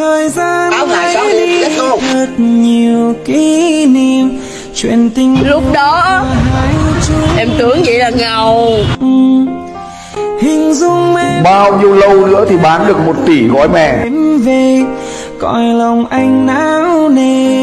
thời gian Áo đi thật nhiều kỷ niệm. Chuyện tình Lúc đó em tưởng vậy là ngầu. Ừ. Hình dung em Bao nhiêu lâu nữa thì bán được một tỷ gói mè? Về coi lòng anh não nề.